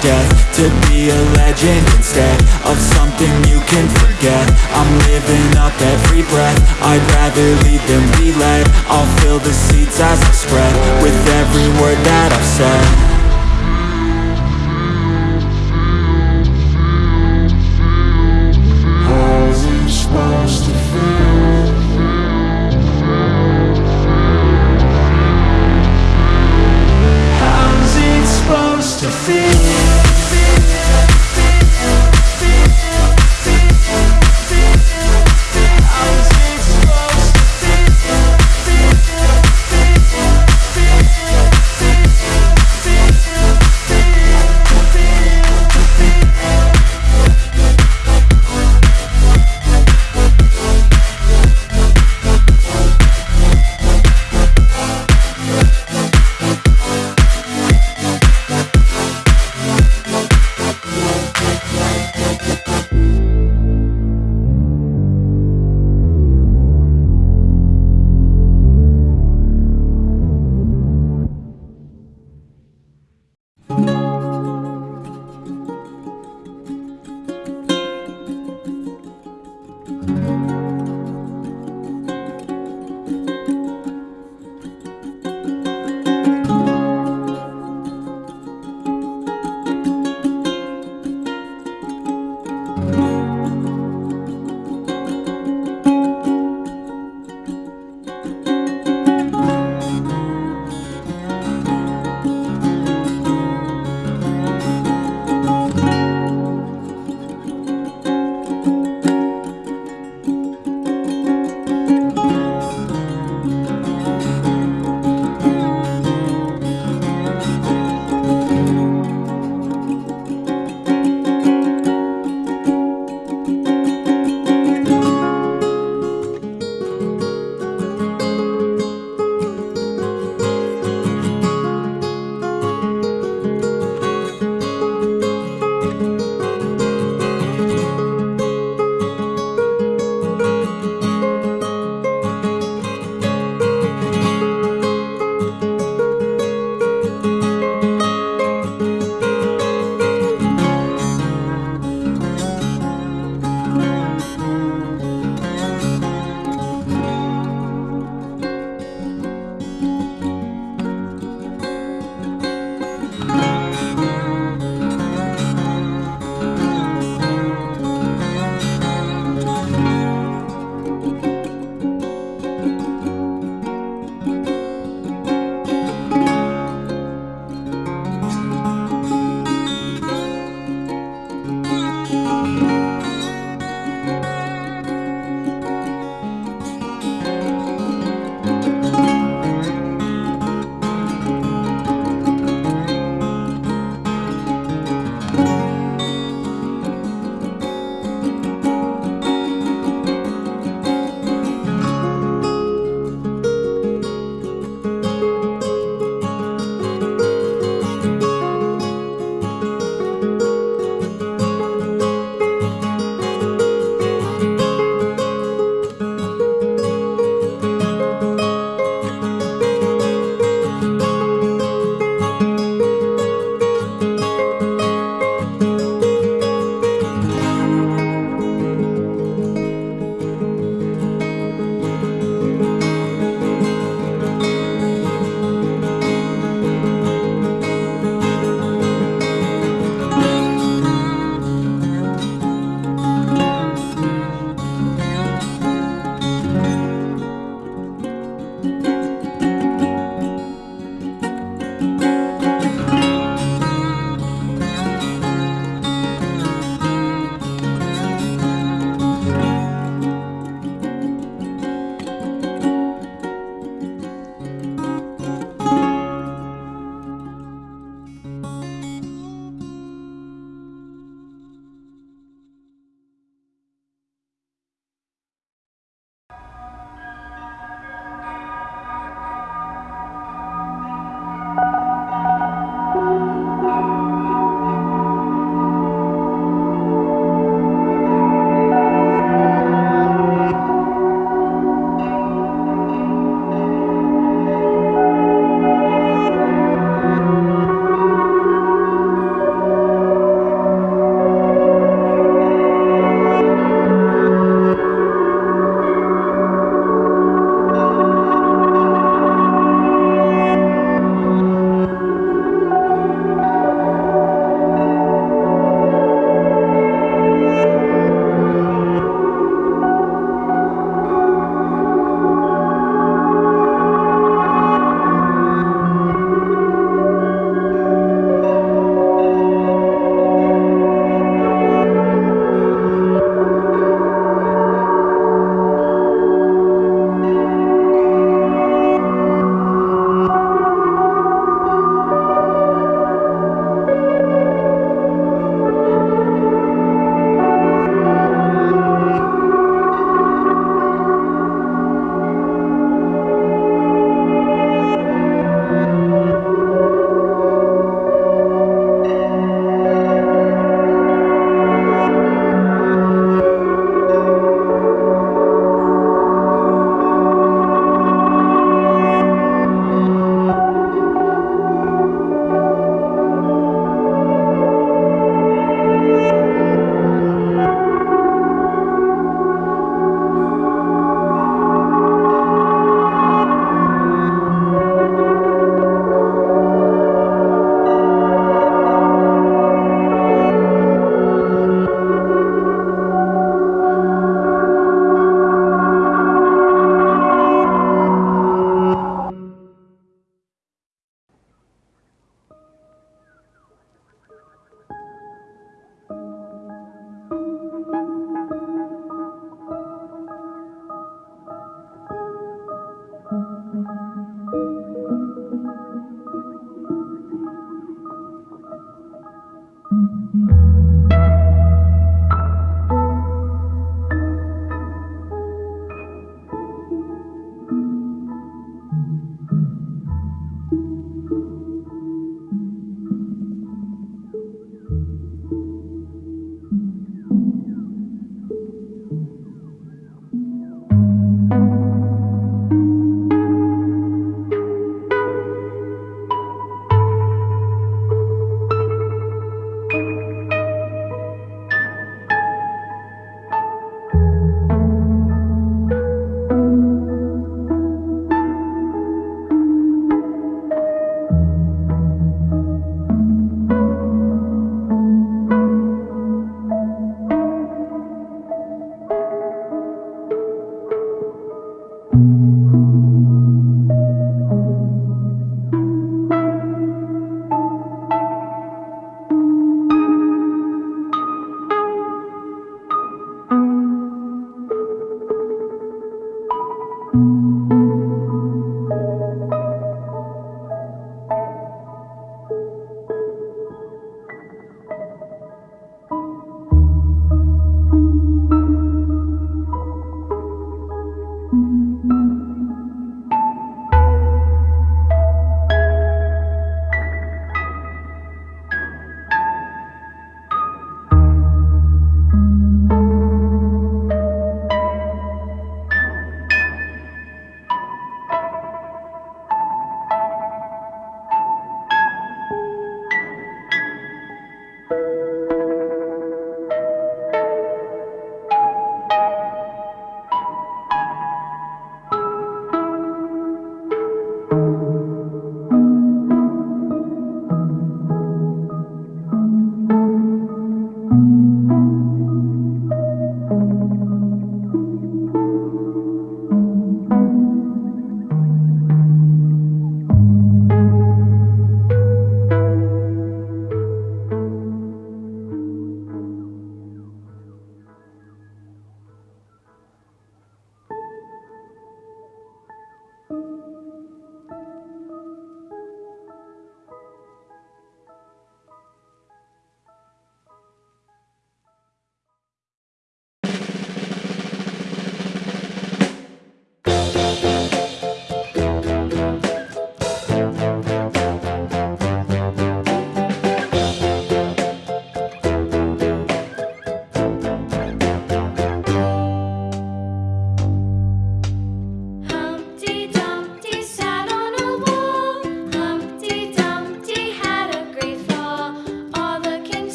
death To be a legend instead Of something you can forget. I'm living up every breath. I'd rather leave than be led I'll fill the seats as I spread With every word that I've said.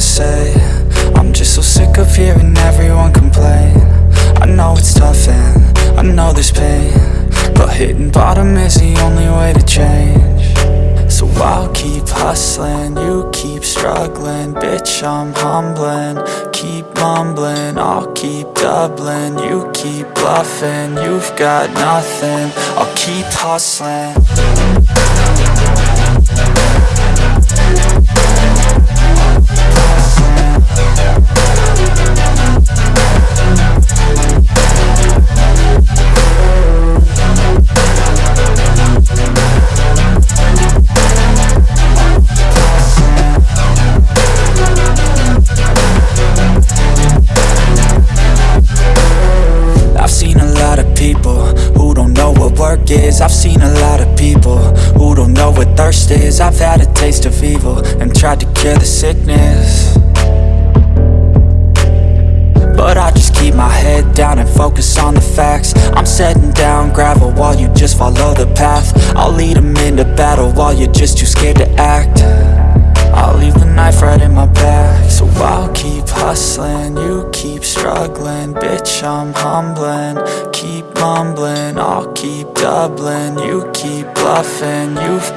To say. I'm just so sick of hearing everyone complain. I know it's tough and I know there's pain But hitting bottom is the only way to change. So I'll keep hustling, you keep struggling. Bitch, I'm humbling, keep mumbling I'll keep doubling, you keep bluffing You've got nothing, I'll keep hustling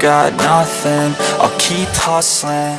got nothing, I'll keep hustling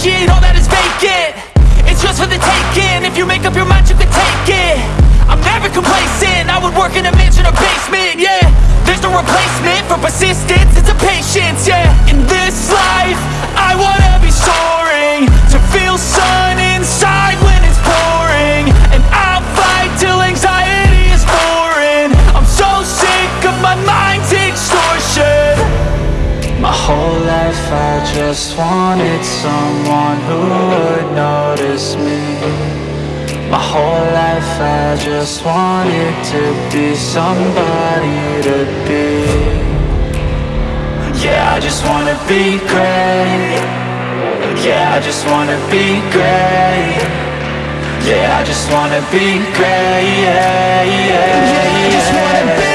appreciate all that is vacant It's just for the taking, if you make up your mind you can take it. I'm never complacent, I would work in a mansion or basement, yeah. There's no replacement for persistence, it's a patience, yeah. In this life, I wanna be soaring. To feel sun inside when it's pouring. And I'll fight till anxiety is foreign. I'm so sick of my mind's extortion. My whole life I just wanted someone just wanted to be somebody to be. Yeah, I just wanna be great. Yeah, I just wanna be great. Yeah, I just wanna be great. Yeah, yeah, yeah, I just wanna